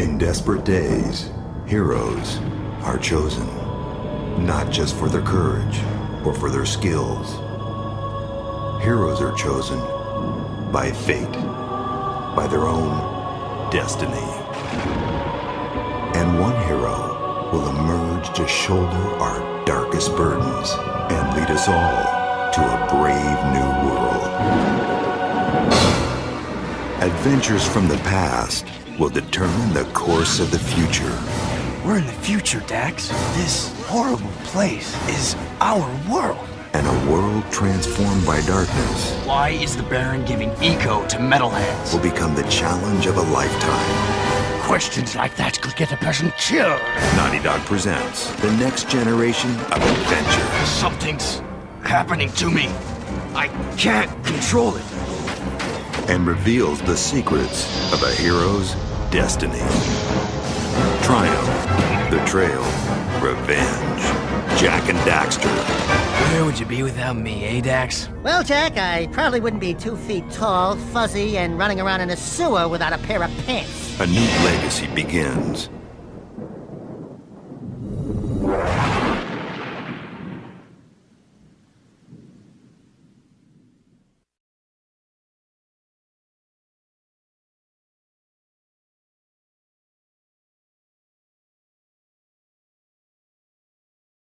In desperate days, heroes are chosen. Not just for their courage or for their skills. Heroes are chosen by fate, by their own destiny. And one hero will emerge to shoulder our darkest burdens and lead us all to a brave new world. Adventures from the past will determine the course of the future. We're in the future, Dax. This horrible place is our world. And a world transformed by darkness Why is the Baron giving eco to metalheads? will become the challenge of a lifetime. Questions like that could get a person killed. Naughty Dog presents the next generation of adventure. Something's happening to me. I can't control it. and reveals the secrets of a hero's destiny. Triumph, Betrayal, Revenge. Jak and Daxter. Where would you be without me, eh, Dax? Well, Jak, I probably wouldn't be two feet tall, fuzzy, and running around in a sewer without a pair of pants. A new legacy begins.